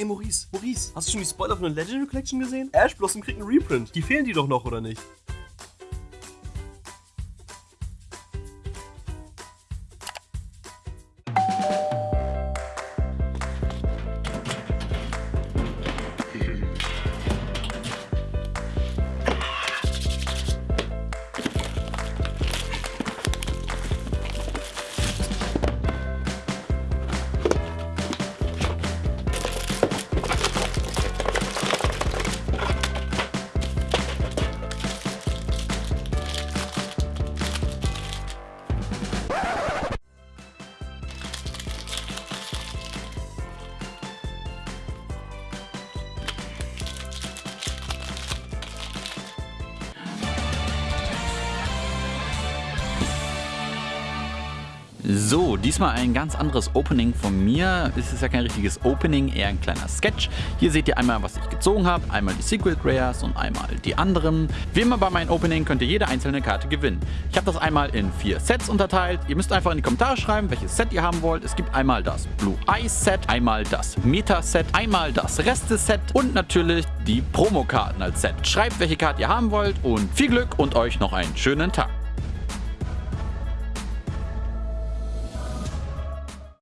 Ey, Maurice, Maurice, hast du schon die Spoiler von der Legendary Collection gesehen? Ash Blossom kriegt einen Reprint. Die fehlen die doch noch, oder nicht? So, diesmal ein ganz anderes Opening von mir. Es ist ja kein richtiges Opening, eher ein kleiner Sketch. Hier seht ihr einmal, was ich gezogen habe, einmal die Secret Rares und einmal die anderen. Wie immer bei meinem Opening könnt ihr jede einzelne Karte gewinnen. Ich habe das einmal in vier Sets unterteilt. Ihr müsst einfach in die Kommentare schreiben, welches Set ihr haben wollt. Es gibt einmal das Blue Eyes Set, einmal das Meta Set, einmal das Reste Set und natürlich die Promokarten als Set. Schreibt, welche Karte ihr haben wollt und viel Glück und euch noch einen schönen Tag.